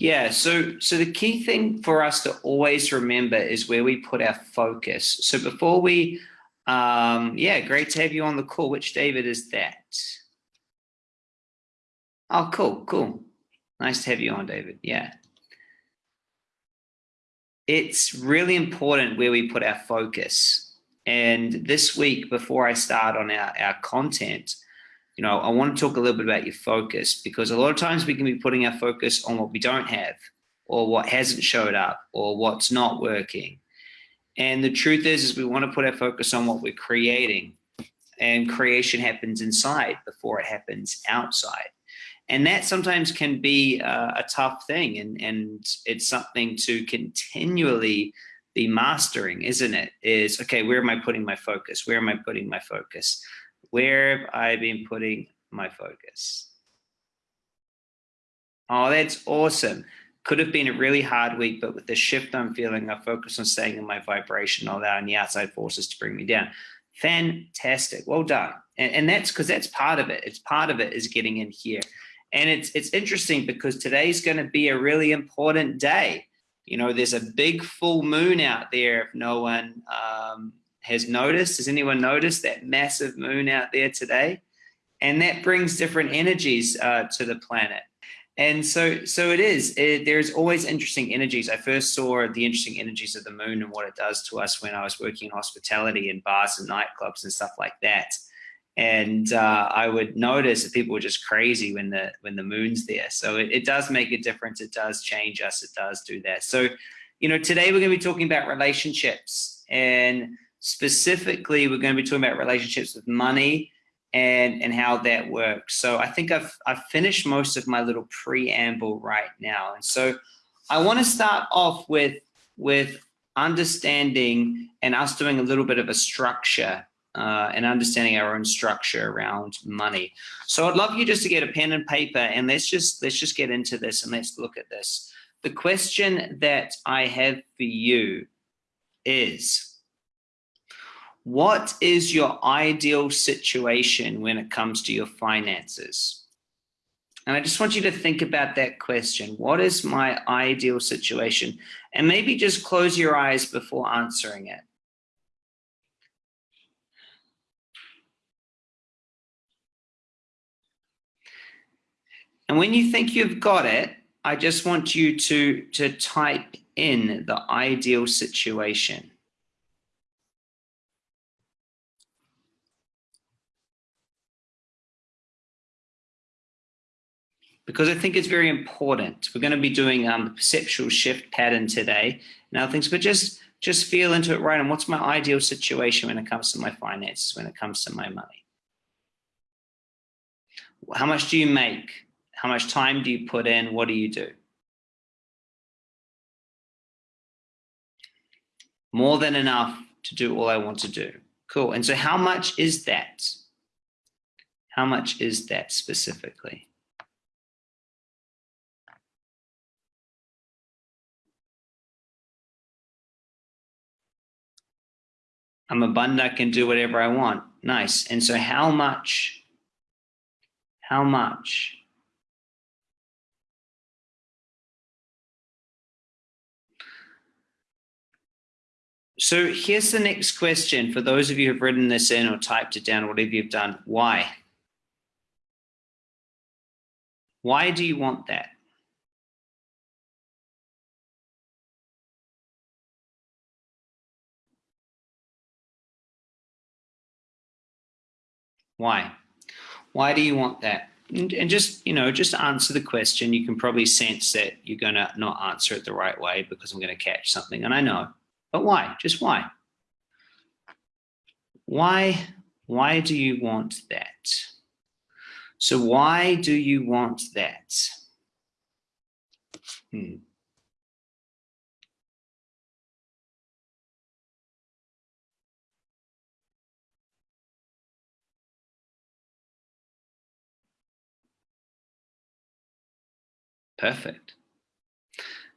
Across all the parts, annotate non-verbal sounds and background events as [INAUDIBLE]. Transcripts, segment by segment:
Yeah, so so the key thing for us to always remember is where we put our focus. So before we, um, yeah, great to have you on the call. Which David is that? Oh, cool, cool. Nice to have you on, David. Yeah. It's really important where we put our focus. And this week, before I start on our, our content, you know, I want to talk a little bit about your focus because a lot of times we can be putting our focus on what we don't have or what hasn't showed up or what's not working. And the truth is, is we want to put our focus on what we're creating and creation happens inside before it happens outside. And that sometimes can be uh, a tough thing and, and it's something to continually be mastering, isn't it? Is, okay, where am I putting my focus? Where am I putting my focus? Where have I been putting my focus? Oh, that's awesome. Could have been a really hard week, but with the shift I'm feeling, I focus on staying in my vibration, allowing the outside forces to bring me down. Fantastic. Well done. And, and that's because that's part of it. It's part of it is getting in here. And it's it's interesting because today's going to be a really important day. You know, there's a big full moon out there. If no one um, has noticed. Has anyone noticed that massive moon out there today? And that brings different energies uh, to the planet. And so, so it is, it, there's always interesting energies. I first saw the interesting energies of the moon and what it does to us when I was working in hospitality in bars and nightclubs and stuff like that. And uh, I would notice that people were just crazy when the when the moon's there. So it, it does make a difference. It does change us. It does do that. So, you know, today we're going to be talking about relationships and Specifically, we're going to be talking about relationships with money and, and how that works. So I think I've, I've finished most of my little preamble right now. And so I want to start off with, with understanding and us doing a little bit of a structure uh, and understanding our own structure around money. So I'd love you just to get a pen and paper and let's just let's just get into this and let's look at this. The question that I have for you is what is your ideal situation when it comes to your finances? And I just want you to think about that question. What is my ideal situation? And maybe just close your eyes before answering it. And when you think you've got it, I just want you to, to type in the ideal situation. Because I think it's very important. We're going to be doing um, the perceptual shift pattern today and other things, but just just feel into it right. And what's my ideal situation when it comes to my finances, when it comes to my money? How much do you make? How much time do you put in? What do you do? More than enough to do all I want to do. Cool. And so how much is that? How much is that specifically? I'm abundant, I can do whatever I want. Nice. And so how much, how much So here's the next question for those of you who've written this in or typed it down, whatever you've done. Why? Why do you want that? Why? Why do you want that? And, and, just, you know, just answer the question. You can probably sense that you're going to not answer it the right way because I'm going to catch something. And I know, but why? Just why? Why, why do you want that? So why do you want that? Hmm. Perfect.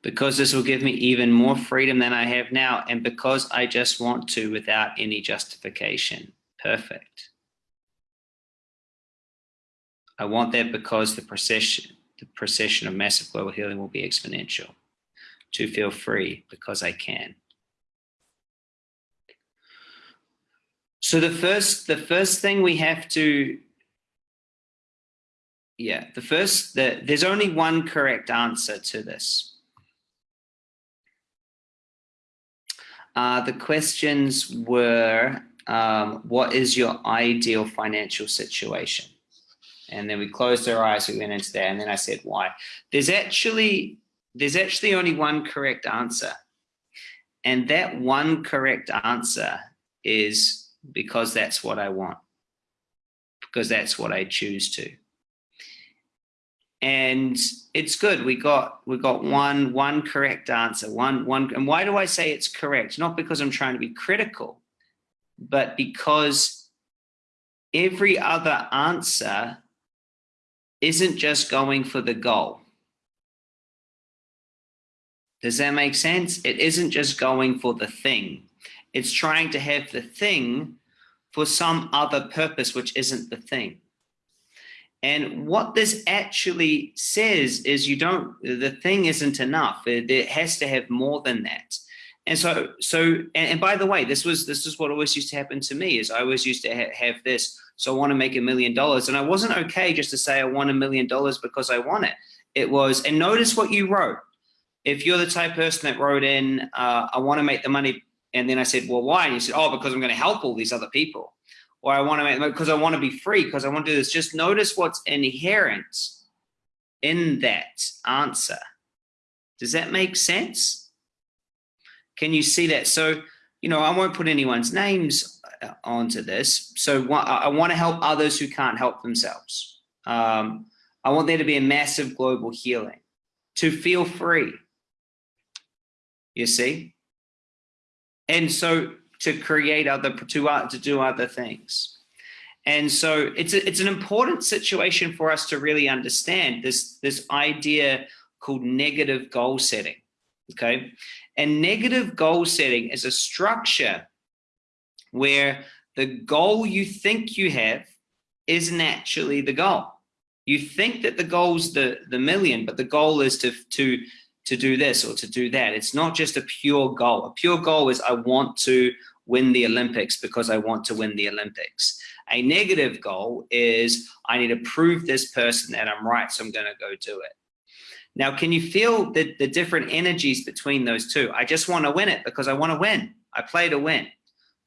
Because this will give me even more freedom than I have now. And because I just want to without any justification. Perfect. I want that because the perception, the procession of massive global healing will be exponential. To feel free because I can. So the first, the first thing we have to, yeah, the first, the, there's only one correct answer to this. Uh, the questions were, um, what is your ideal financial situation? And then we closed our eyes, we went into that, and then I said, why? There's actually, there's actually only one correct answer. And that one correct answer is because that's what I want, because that's what I choose to. And it's good. We got we got one one correct answer. One one. And why do I say it's correct? Not because I'm trying to be critical, but because every other answer isn't just going for the goal. Does that make sense? It isn't just going for the thing. It's trying to have the thing for some other purpose, which isn't the thing. And what this actually says is you don't, the thing isn't enough. It, it has to have more than that. And so, so, and, and, by the way, this was, this is what always used to happen to me is I always used to ha have this. So I want to make a million dollars. And I wasn't okay just to say I want a million dollars because I want it. It was, and notice what you wrote. If you're the type person that wrote in, uh, I want to make the money and then I said, well, why? And you said, oh, because I'm going to help all these other people. Or I want to make, because I want to be free, because I want to do this. Just notice what's inherent in that answer. Does that make sense? Can you see that? So, you know, I won't put anyone's names uh, onto this. So I want to help others who can't help themselves. Um, I want there to be a massive global healing, to feel free. You see? and so to create other to uh, to do other things. And so it's a, it's an important situation for us to really understand this this idea called negative goal setting okay? And negative goal setting is a structure where the goal you think you have isn't actually the goal. You think that the goal's the the million but the goal is to to to do this or to do that. It's not just a pure goal. A pure goal is I want to win the Olympics because I want to win the Olympics. A negative goal is I need to prove this person that I'm right, so I'm going to go do it. Now, can you feel the, the different energies between those two? I just want to win it because I want to win. I play to win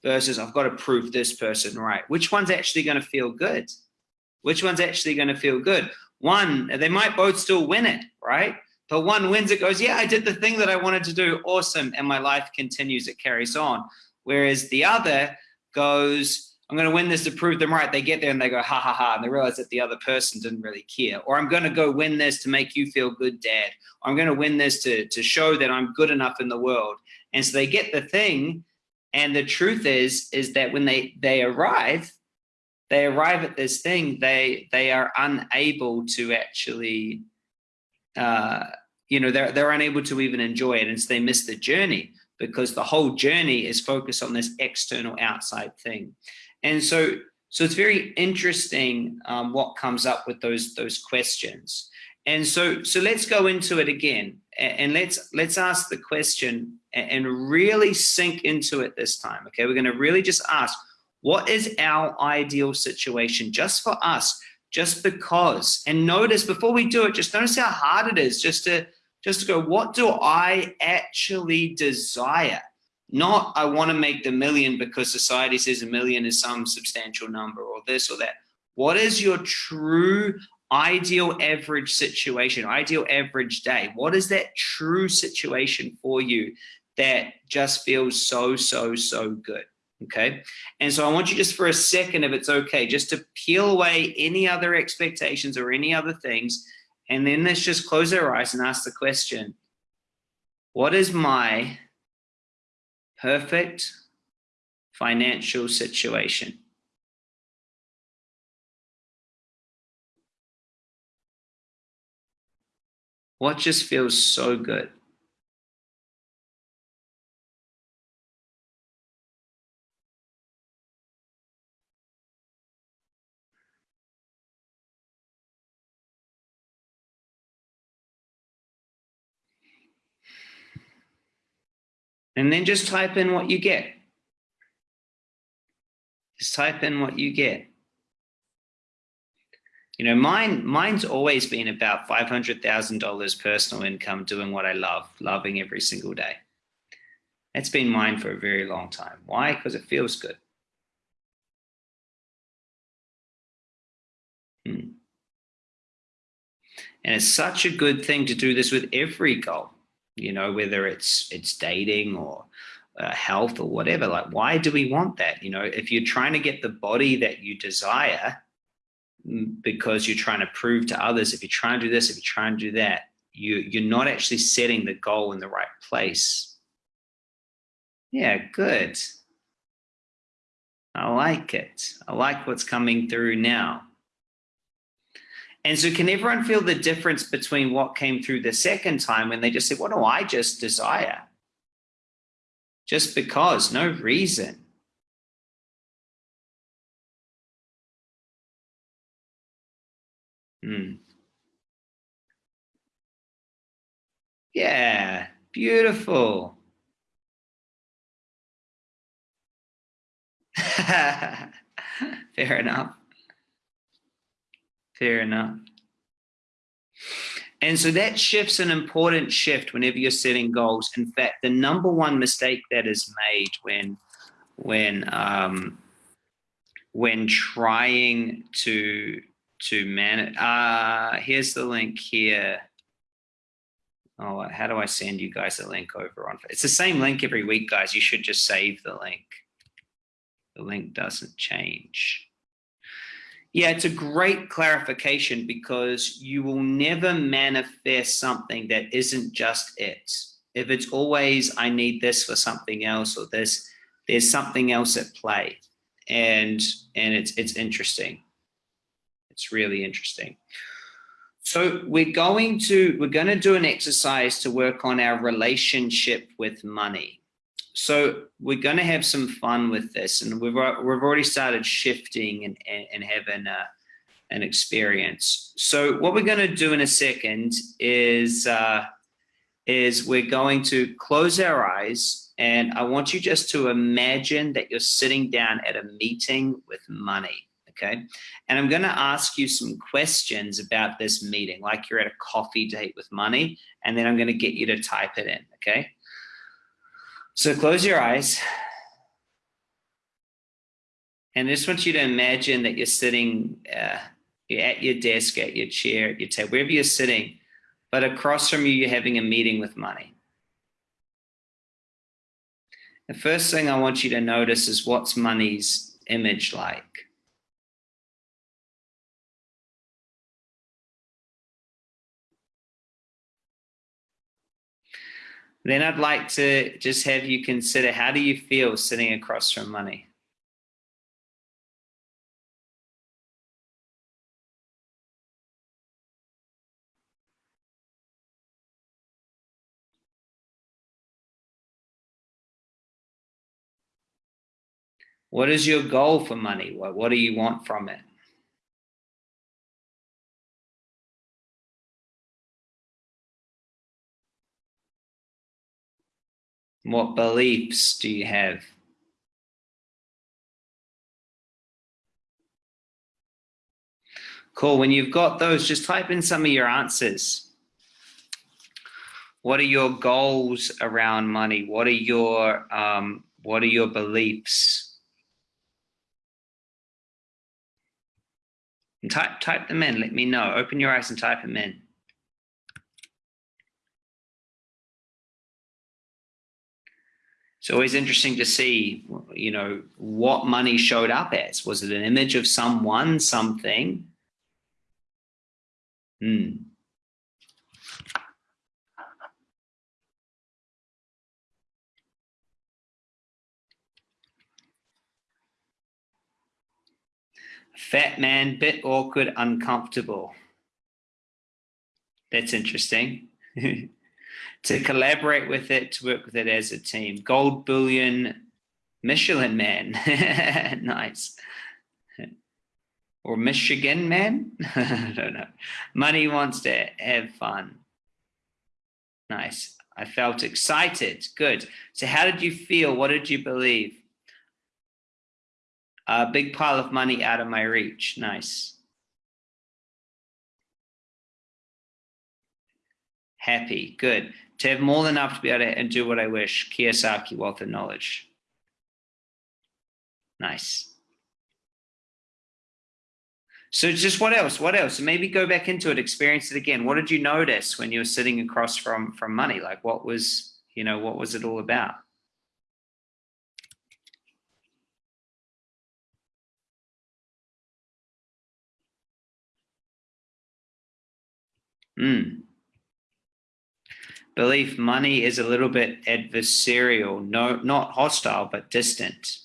versus I've got to prove this person right. Which one's actually going to feel good? Which one's actually going to feel good? One, they might both still win it, right? But one wins, it goes, yeah, I did the thing that I wanted to do. Awesome. And my life continues, it carries on. Whereas the other goes, I'm going to win this to prove them right. They get there and they go, ha ha ha. And they realize that the other person didn't really care. Or I'm going to go win this to make you feel good, dad. Or I'm going to win this to, to show that I'm good enough in the world. And so they get the thing. And the truth is, is that when they, they arrive, they arrive at this thing, they, they are unable to actually uh, you know, they're, they're unable to even enjoy it. And so they miss the journey because the whole journey is focused on this external outside thing. And so, so it's very interesting um, what comes up with those, those questions. And so, so let's go into it again and, let's, let's ask the question and really sink into it this time. Okay. We're going to really just ask, what is our ideal situation just for us? Just because. And notice before we do it, just notice how hard it is just to just to go, what do I actually desire? Not I want to make the million because society says a million is some substantial number or this or that. What is your true ideal average situation, ideal average day? What is that true situation for you that just feels so, so, so good? Okay? And so I want you just for a second, if it's okay, just to peel away any other expectations or any other things, and then let's just close our eyes and ask the question, what is my perfect financial situation? What just feels so good? And then just type in what you get. Just type in what you get. You know, mine mine's always been about $500,000 personal income doing what I love, loving every single day. That's been mine for a very long time. Why? Because it feels good. Hmm. And it's such a good thing to do this with every goal, you know, whether it's it's dating or uh, health or whatever. Like, why do we want that? You know, if you're trying to get the body that you desire mm, because you're trying to prove to others, if you're trying to do this, if you're trying to do that, you, you're not actually setting the goal in the right place. Yeah, good. I like it. I like what's coming through now. And so can everyone feel the difference between what came through the second time when they just said, what do I just desire? Just because, no reason. Hmm. Yeah, beautiful. [LAUGHS] Fair enough. Fair enough. And so that shift's an important shift whenever you're setting goals. In fact, the number one mistake that is made when when um, when trying to to manage. Uh, here's the link here. Oh, how do I send you guys a link over on? It's the same link every week, guys. You should just save the link. The link doesn't change. Yeah, it's a great clarification because you will never manifest something that isn't just it. If it's always, I need this for something else or this, there's something else at play. And, and it's, it's interesting. It's really interesting. So we're going to, we're going to do an exercise to work on our relationship with money. So we're going to have some fun with this, and we've we've already started shifting and and, and having a, an experience. So what we're going to do in a second is uh, is we're going to close our eyes, and I want you just to imagine that you're sitting down at a meeting with money. Okay. And I'm going to ask you some questions about this meeting, like you're at a coffee date with money, and then I'm going to get you to type it in. Okay. So close your eyes. And I just want you to imagine that you're sitting uh, at your desk, at your chair, at your table, wherever you're sitting, but across from you, you're having a meeting with money. The first thing I want you to notice is what's money's image like? Then I'd like to just have you consider how do you feel sitting across from money? What is your goal for money? What, what do you want from it? What beliefs do you have? Cool. When you've got those, just type in some of your answers. What are your goals around money? What are your um, what are your beliefs? And type type them in. Let me know. Open your eyes and type them in. It's always interesting to see, you know, what money showed up as. Was it an image of someone, something? Hmm. Fat man, bit awkward, uncomfortable. That's interesting. [LAUGHS] to collaborate with it, to work with it as a team. Gold bullion, Michelin man, [LAUGHS] nice. Or Michigan man, [LAUGHS] I don't know. Money wants to have fun. Nice. I felt excited. Good. So how did you feel? What did you believe? A big pile of money out of my reach. Nice. Happy. Good. To have more than enough to be able to and do what I wish. Kiyosaki, wealth and knowledge. Nice. So just what else? What else? Maybe go back into it, experience it again. What did you notice when you were sitting across from from money? Like what was, you know, what was it all about? Hmm. Belief money is a little bit adversarial, no, not hostile, but distant.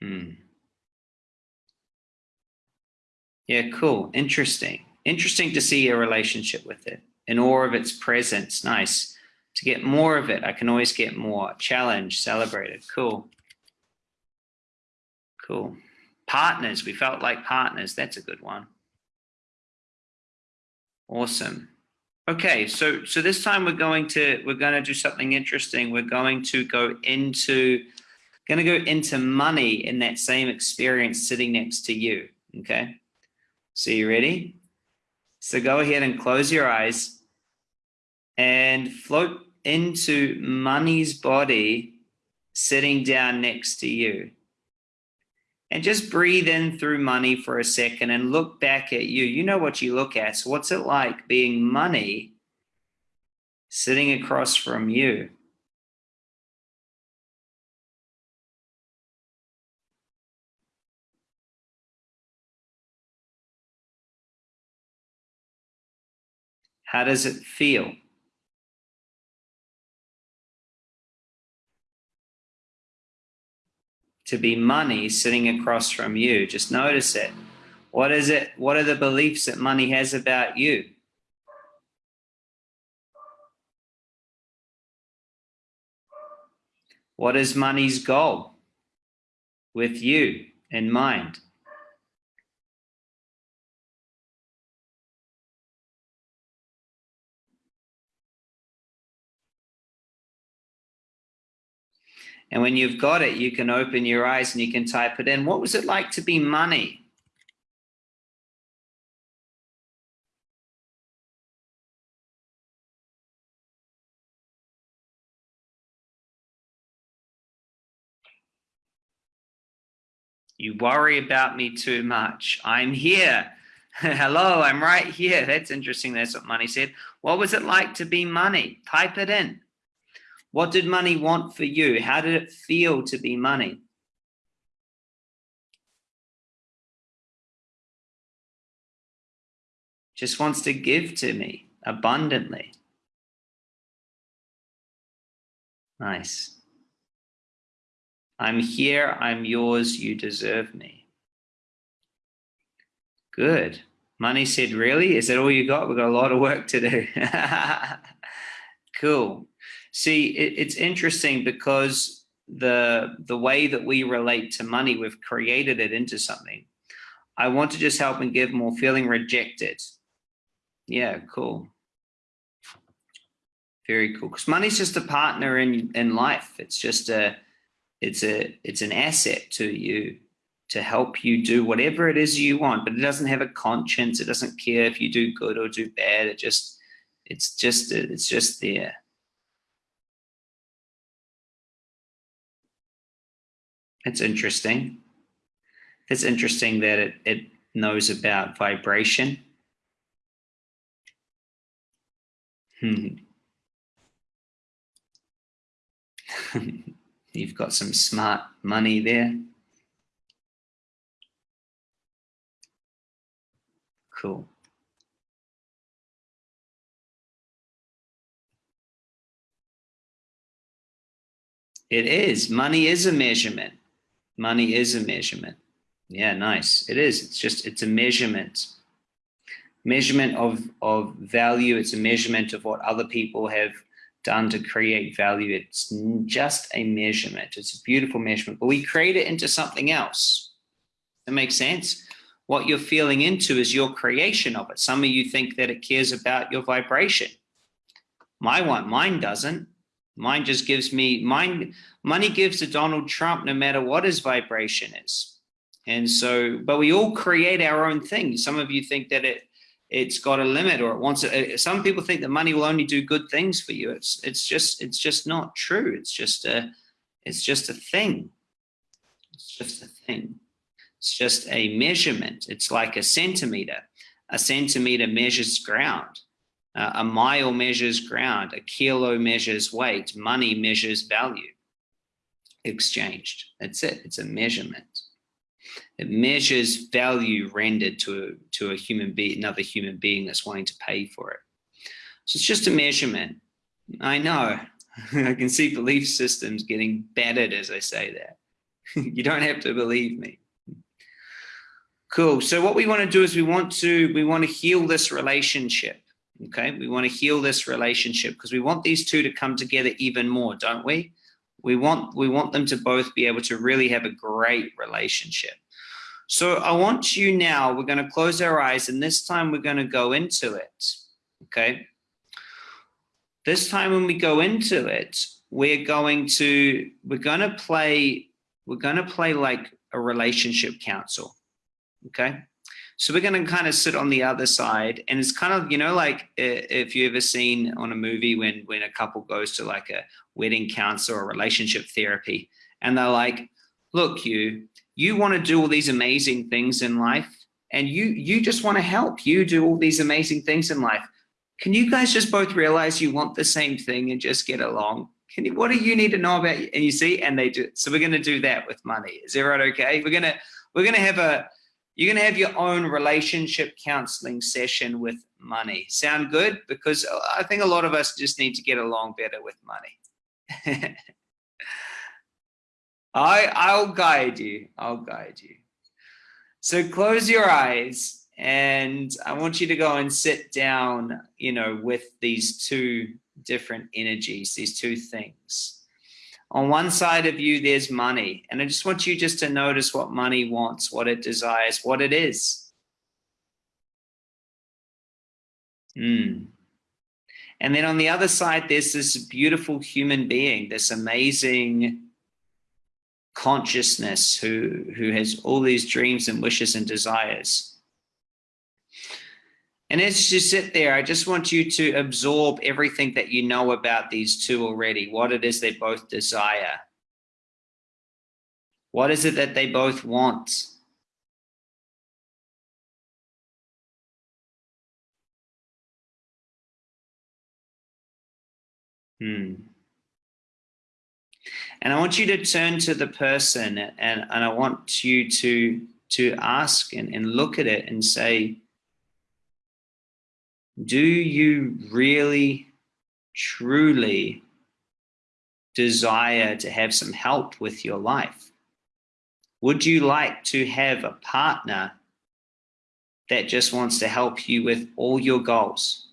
Hmm. Yeah, cool. Interesting. Interesting to see a relationship with it in awe of its presence. Nice. To get more of it, I can always get more. Challenge, celebrated. Cool. Cool. Partners, we felt like partners. That's a good one. Awesome. Okay, so so this time we're going to we're going to do something interesting. We're going to go into going to go into money in that same experience sitting next to you. Okay. So you ready? So go ahead and close your eyes and float into money's body sitting down next to you. And just breathe in through money for a second and look back at you. You know what you look at. So what's it like being money sitting across from you? How does it feel? To be money sitting across from you, just notice it. What is it? What are the beliefs that money has about you? What is money's goal with you in mind? And when you've got it, you can open your eyes and you can type it in. What was it like to be money? You worry about me too much. I'm here. [LAUGHS] Hello, I'm right here. That's interesting. That's what money said. What was it like to be money? Type it in. What did money want for you? How did it feel to be money? Just wants to give to me abundantly. Nice. I'm here, I'm yours, you deserve me. Good. Money said, really? Is that all you got? We've got a lot of work to do. [LAUGHS] cool. See, it, it's interesting because the the way that we relate to money, we've created it into something. I want to just help and give more feeling rejected. Yeah, cool. Very cool. Because money's just a partner in in life. It's just a it's a it's an asset to you to help you do whatever it is you want, but it doesn't have a conscience. It doesn't care if you do good or do bad. It just it's just it's just there. It's interesting. It's interesting that it, it knows about vibration. Hmm. [LAUGHS] You've got some smart money there. Cool. It is. Money is a measurement money is a measurement. Yeah, nice. It is. It's just, it's a measurement. Measurement of, of value. It's a measurement of what other people have done to create value. It's just a measurement. It's a beautiful measurement, but we create it into something else. That makes sense? What you're feeling into is your creation of it. Some of you think that it cares about your vibration. My one, mine doesn't. Mine just gives me, mine, money gives to Donald Trump no matter what his vibration is. And so, but we all create our own thing. Some of you think that it, it's got a limit or it wants it. Uh, some people think that money will only do good things for you. It's, it's just, it's just not true. It's just a, it's just a thing. It's just a thing. It's just a measurement. It's like a centimeter. A centimeter measures ground. Uh, a mile measures ground. A kilo measures weight. Money measures value exchanged. That's it. It's a measurement. It measures value rendered to, to a human being, another human being that's wanting to pay for it. So it's just a measurement. I know. [LAUGHS] I can see belief systems getting battered as I say that. [LAUGHS] you don't have to believe me. Cool. So what we want to do is we want to we want to heal this relationship. Okay, we want to heal this relationship because we want these two to come together even more, don't we? We want we want them to both be able to really have a great relationship. So I want you now, we're going to close our eyes and this time we're going to go into it. Okay. This time when we go into it, we're going to, we're going to play, we're going to play like a relationship council. Okay. So we're going to kind of sit on the other side and it's kind of, you know, like if you ever seen on a movie when, when a couple goes to like a wedding counselor or relationship therapy and they're like, look, you, you want to do all these amazing things in life and you, you just want to help you do all these amazing things in life. Can you guys just both realize you want the same thing and just get along? Can you, what do you need to know about? And you see, and they do. So we're going to do that with money. Is everyone okay? We're going to, we're going to have a, you're going to have your own relationship counseling session with money. Sound good? Because I think a lot of us just need to get along better with money. [LAUGHS] I, I'll guide you. I'll guide you. So close your eyes and I want you to go and sit down, you know, with these two different energies, these two things. On one side of you, there's money. And I just want you just to notice what money wants, what it desires, what it is. Hmm. And then on the other side, there's this beautiful human being, this amazing consciousness who, who has all these dreams and wishes and desires. And as you sit there, I just want you to absorb everything that you know about these two already, what it is they both desire. What is it that they both want? Hmm. And I want you to turn to the person and, and I want you to, to ask and, and look at it and say, do you really, truly desire to have some help with your life? Would you like to have a partner that just wants to help you with all your goals?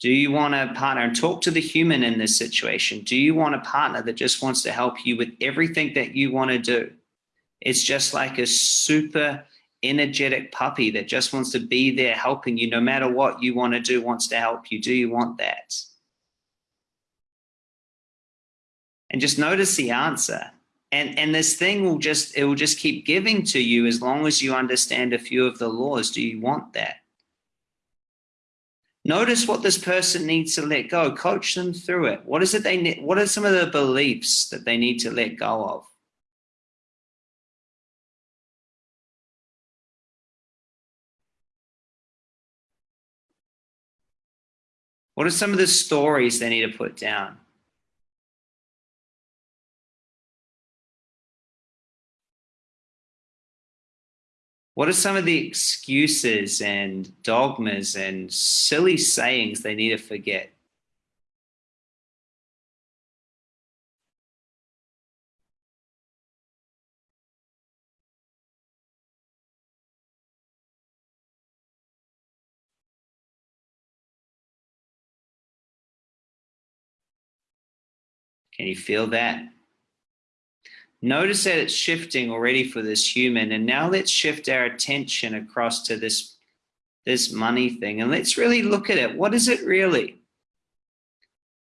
Do you want a partner and talk to the human in this situation? Do you want a partner that just wants to help you with everything that you want to do? It's just like a super energetic puppy that just wants to be there helping you no matter what you want to do, wants to help you. Do you want that? And just notice the answer. And, and this thing will just, it will just keep giving to you as long as you understand a few of the laws. Do you want that? Notice what this person needs to let go. Coach them through it. What is it they need? What are some of the beliefs that they need to let go of? What are some of the stories they need to put down? What are some of the excuses and dogmas and silly sayings they need to forget? Can you feel that? Notice that it's shifting already for this human. And now let's shift our attention across to this this money thing and let's really look at it. What is it really?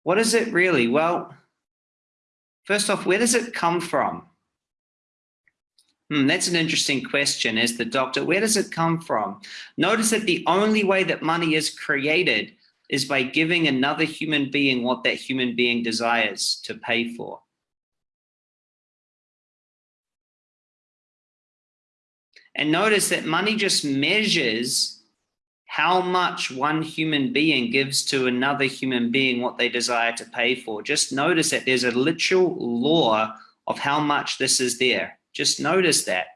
What is it really? Well, first off, where does it come from? Hmm, that's an interesting question as the doctor. Where does it come from? Notice that the only way that money is created is by giving another human being what that human being desires to pay for. And notice that money just measures how much one human being gives to another human being what they desire to pay for. Just notice that there's a literal law of how much this is there. Just notice that.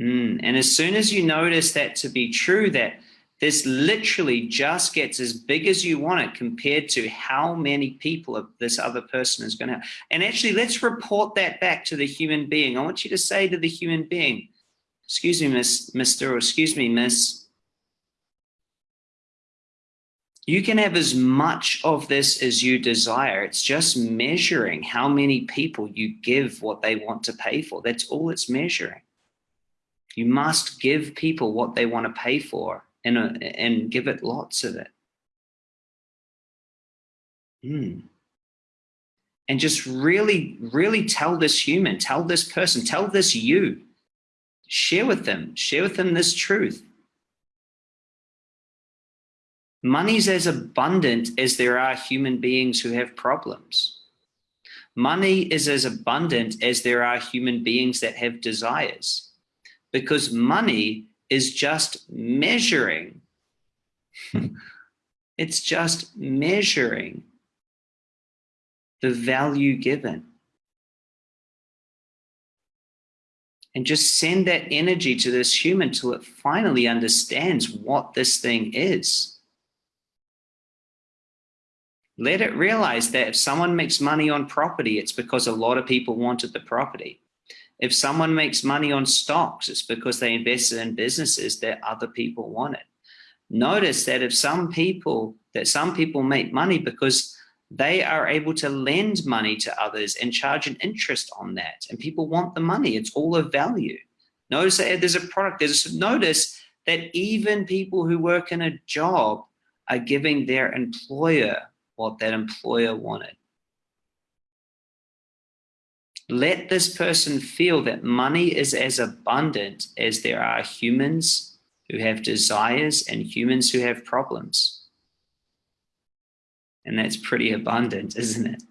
Mm, and as soon as you notice that to be true, that this literally just gets as big as you want it compared to how many people this other person is going to. And actually, let's report that back to the human being. I want you to say to the human being, excuse me, Miss, Mr. or excuse me, Miss, you can have as much of this as you desire. It's just measuring how many people you give what they want to pay for. That's all it's measuring. You must give people what they want to pay for and, uh, and give it lots of it. Hmm. And just really, really tell this human, tell this person, tell this you, share with them, share with them this truth. Money's as abundant as there are human beings who have problems. Money is as abundant as there are human beings that have desires because money is just measuring. [LAUGHS] it's just measuring the value given. And just send that energy to this human till it finally understands what this thing is. Let it realize that if someone makes money on property, it's because a lot of people wanted the property. If someone makes money on stocks, it's because they invested in businesses that other people wanted. Notice that if some people, that some people make money because they are able to lend money to others and charge an interest on that. And people want the money. It's all of value. Notice that there's a product. There's notice that even people who work in a job are giving their employer what that employer wanted. Let this person feel that money is as abundant as there are humans who have desires and humans who have problems. And that's pretty abundant, [LAUGHS] isn't it?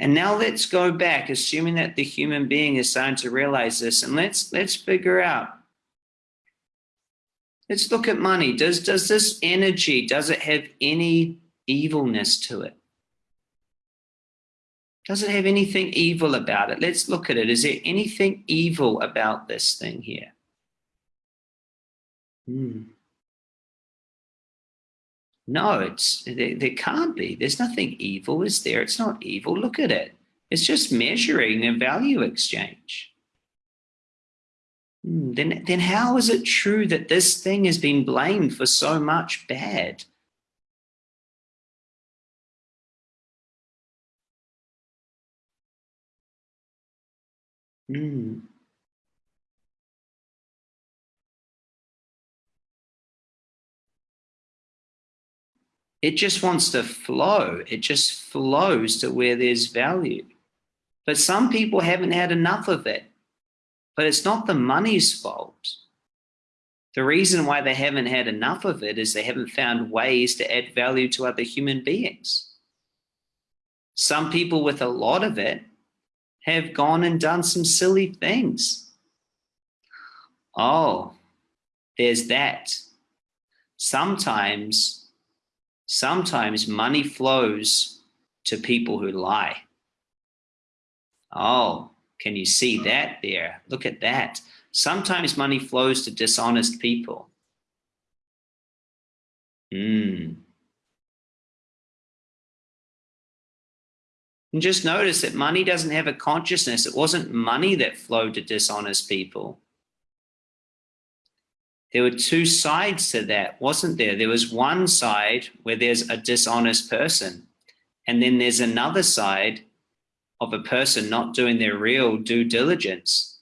And now let's go back, assuming that the human being is starting to realize this, and let's let's figure out. Let's look at money. Does does this energy, does it have any evilness to it? Does it have anything evil about it? Let's look at it. Is there anything evil about this thing here? Hmm. No, it's there, there can't be. There's nothing evil, is there? It's not evil. Look at it. It's just measuring a value exchange. Hmm, then, then how is it true that this thing has been blamed for so much bad? Hmm. It just wants to flow. It just flows to where there's value. But some people haven't had enough of it. But it's not the money's fault. The reason why they haven't had enough of it is they haven't found ways to add value to other human beings. Some people with a lot of it have gone and done some silly things. Oh, there's that. Sometimes sometimes money flows to people who lie. Oh, can you see that there? Look at that. Sometimes money flows to dishonest people. Mm. And just notice that money doesn't have a consciousness. It wasn't money that flowed to dishonest people. There were two sides to that, wasn't there? There was one side where there's a dishonest person, and then there's another side of a person not doing their real due diligence.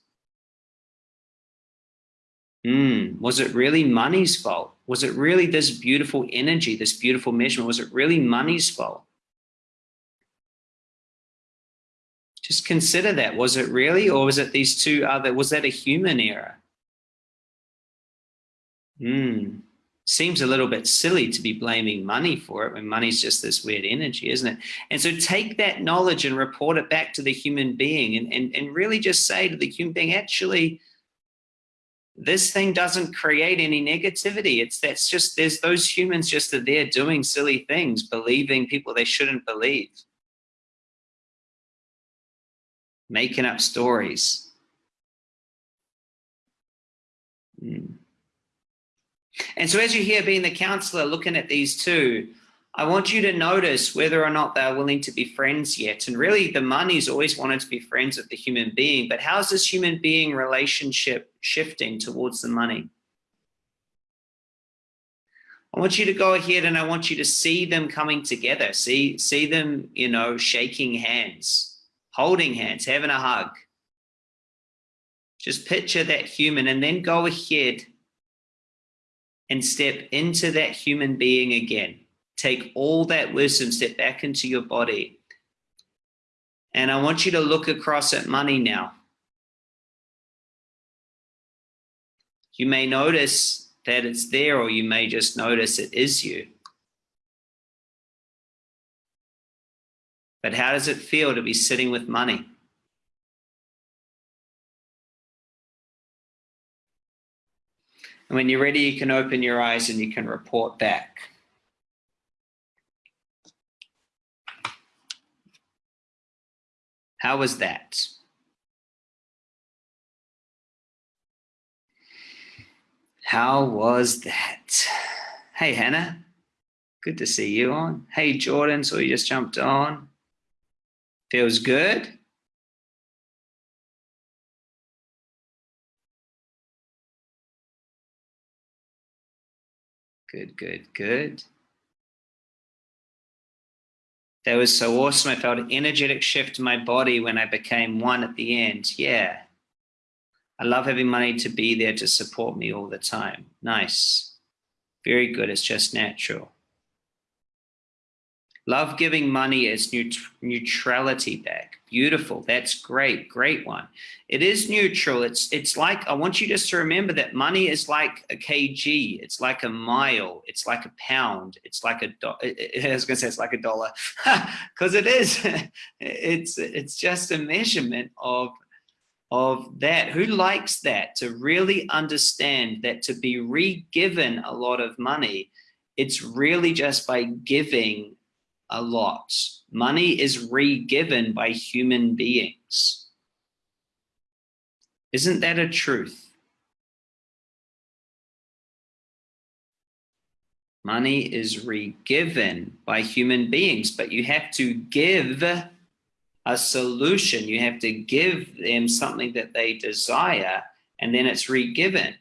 Mm, was it really money's fault? Was it really this beautiful energy, this beautiful measurement? Was it really money's fault? Just consider that. Was it really, or was it these two other, was that a human error? Hmm. Seems a little bit silly to be blaming money for it when money's just this weird energy, isn't it? And so take that knowledge and report it back to the human being and, and, and really just say to the human being, actually, this thing doesn't create any negativity. It's that's just there's those humans just are there doing silly things, believing people they shouldn't believe making up stories. Mm. And so as you hear being the counselor looking at these two, I want you to notice whether or not they're willing to be friends yet. And really the money's always wanted to be friends with the human being, but how's this human being relationship shifting towards the money? I want you to go ahead and I want you to see them coming together. See, see them, you know, shaking hands holding hands, having a hug. Just picture that human and then go ahead and step into that human being again. Take all that wisdom, step back into your body. And I want you to look across at money now. You may notice that it's there, or you may just notice it is you. But how does it feel to be sitting with money? And when you're ready, you can open your eyes and you can report back. How was that? How was that? Hey, Hannah. Good to see you on. Hey, Jordan. So you just jumped on. Feels good? Good, good, good. That was so awesome. I felt an energetic shift in my body when I became one at the end. Yeah. I love having money to be there to support me all the time. Nice. Very good. It's just natural. Love giving money as neut neutrality back. Beautiful. That's great. Great one. It is neutral. It's it's like I want you just to remember that money is like a kg. It's like a mile. It's like a pound. It's like a do [LAUGHS] I was going to say it's like a dollar [LAUGHS] because it is. [LAUGHS] it's it's just a measurement of of that. Who likes that? To really understand that to be re-given a lot of money, it's really just by giving a lot. Money is re-given by human beings. Isn't that a truth? Money is re-given by human beings, but you have to give a solution. You have to give them something that they desire, and then it's re-given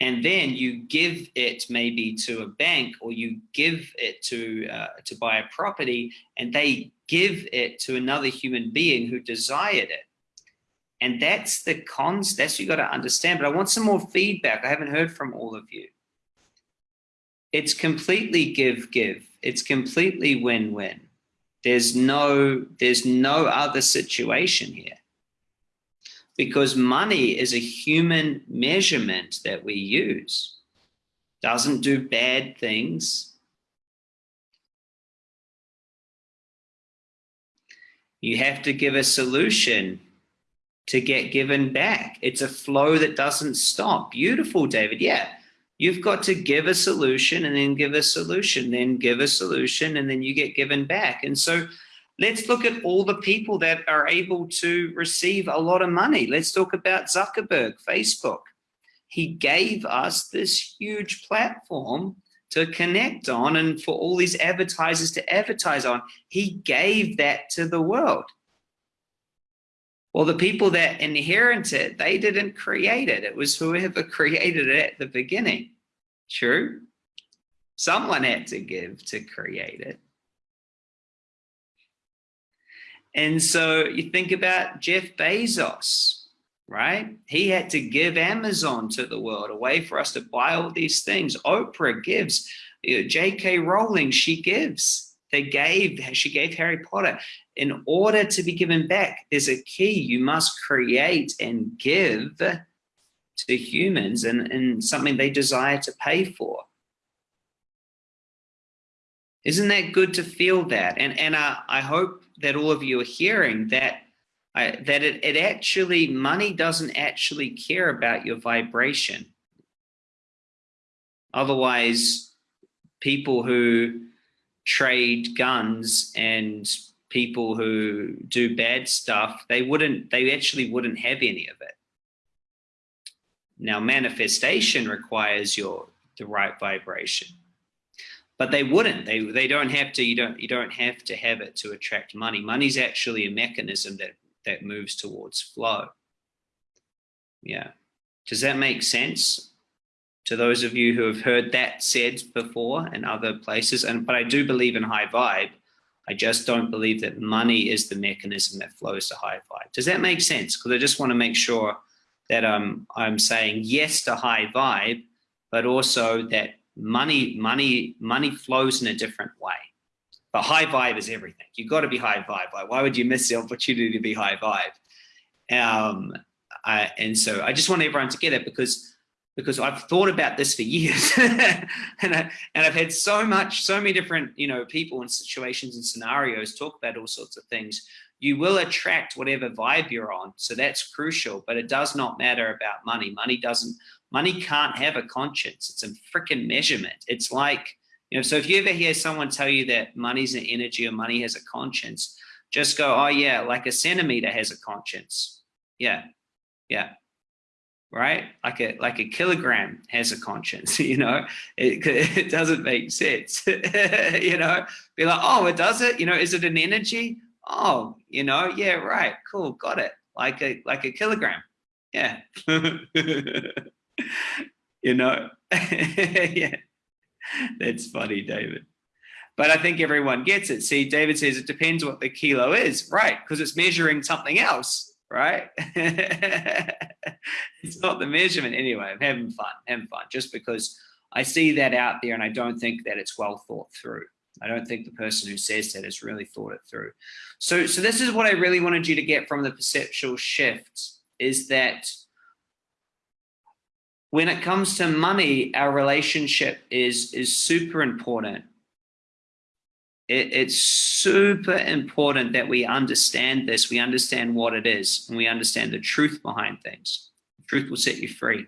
and then you give it maybe to a bank or you give it to uh, to buy a property and they give it to another human being who desired it. And that's the cons that's you got to understand. But i want some more feedback. I haven't heard from all of you. It's completely give give. It's completely win-win there's no there's no other situation here because money is a human measurement that we use. Doesn't do bad things. You have to give a solution to get given back. It's a flow that doesn't stop. Beautiful, David. Yeah. You've got to give a solution and then give a solution, then give a solution, and then you get given back. And so Let's look at all the people that are able to receive a lot of money. Let's talk about Zuckerberg, Facebook. He gave us this huge platform to connect on and for all these advertisers to advertise on. He gave that to the world. Well, the people that inherit it, they didn't create it. It was whoever [LAUGHS] created it at the beginning. True? Someone had to give to create it. And so you think about Jeff Bezos, right? He had to give Amazon to the world, a way for us to buy all these things. Oprah gives, you know, J.K. Rowling, she gives. They gave, she gave Harry Potter. In order to be given back, there's a key. You must create and give to humans and, and something they desire to pay for. Isn't that good to feel that? And, and uh, I hope that all of you are hearing that uh, that it, it actually, money doesn't actually care about your vibration. Otherwise, people who trade guns and people who do bad stuff, they wouldn't, they actually wouldn't have any of it. Now, manifestation requires your the right vibration but they wouldn't. They they don't have to you don't you don't have to have it to attract money. Money's actually a mechanism that that moves towards flow. Yeah. Does that make sense to those of you who have heard that said before in other places? And but i do believe in high vibe. I just don't believe that money is the mechanism that flows to high vibe. Does that make sense? Because i just want to make sure that um, i'm saying yes to high vibe but also that money, money, money flows in a different way. But high vibe is everything. You've got to be high vibe. Why would you miss the opportunity to be high vibe? Um, I, and so I just want everyone to get it because because I've thought about this for years [LAUGHS] and, I, and I've had so much, so many different, you know, people and situations and scenarios talk about all sorts of things. You will attract whatever vibe you're on. So that's crucial, but it does not matter about money. Money doesn't, Money can't have a conscience. It's a freaking measurement. It's like, you know, so if you ever hear someone tell you that money's an energy or money has a conscience, just go, oh yeah, like a centimeter has a conscience. Yeah, yeah, right? Like a like a kilogram has a conscience. [LAUGHS] You know, it [LAUGHS] it doesn't make sense. [LAUGHS] you know, be like, oh, it does it. You know, is it an energy? Oh, you know, yeah, right, cool, got it. Like a like a kilogram. Yeah. [LAUGHS] you know? [LAUGHS] yeah. That's funny, David. But I think everyone gets it. See, David says it depends what the kilo is, right? Because it's measuring something else, right? [LAUGHS] it's not the measurement anyway. I'm having fun, having fun, just because I see that out there and I don't think that it's well thought through. I don't think the person who says that has really thought it through. So, so this is what I really wanted you to get from the perceptual shift is that when it comes to money, our relationship is, is super important. It, it's super important that we understand this, we understand what it is, and we understand the truth behind things. The truth will set you free.